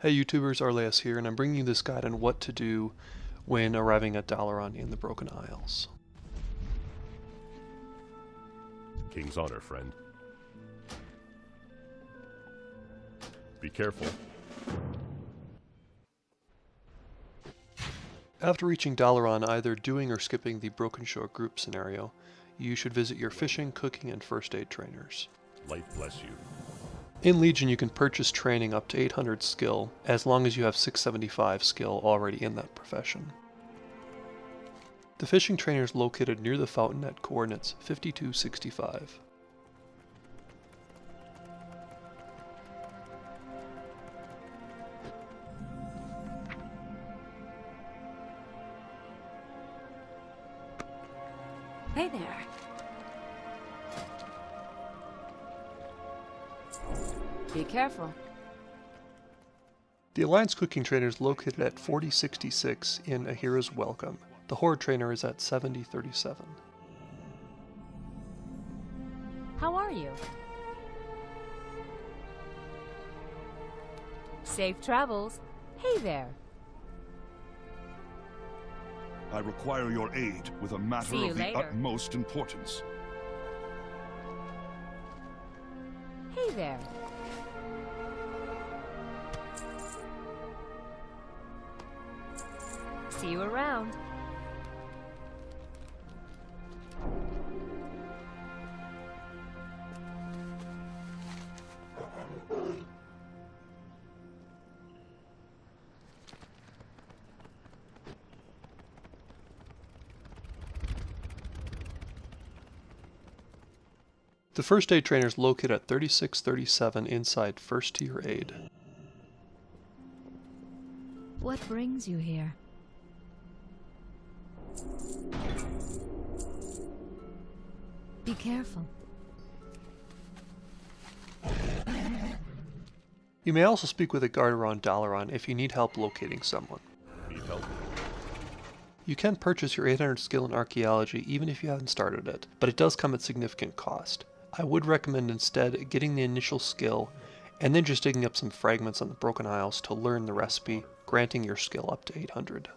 Hey YouTubers, Arleas here, and I'm bringing you this guide on what to do when arriving at Dalaran in the Broken Isles. King's honor, friend. Be careful. After reaching Dalaran, either doing or skipping the Broken Shore group scenario, you should visit your fishing, cooking, and first aid trainers. Light bless you. In Legion, you can purchase training up to 800 skill, as long as you have 675 skill already in that profession. The fishing trainer is located near the fountain at coordinates 5265. Hey there. Be careful. The Alliance Cooking Trainer is located at 4066 in A Hero's Welcome. The Horde Trainer is at 7037. How are you? Safe travels. Hey there. I require your aid with a matter of the later. utmost importance. Hey there. See you around. The First Aid Trainer is located at 3637 inside First Tier Aid. What brings you here? Be careful. You may also speak with a guard around Dalaran if you need help locating someone. Need help? You can purchase your 800 skill in archaeology even if you haven't started it, but it does come at significant cost. I would recommend instead getting the initial skill and then just digging up some fragments on the Broken Isles to learn the recipe, granting your skill up to 800.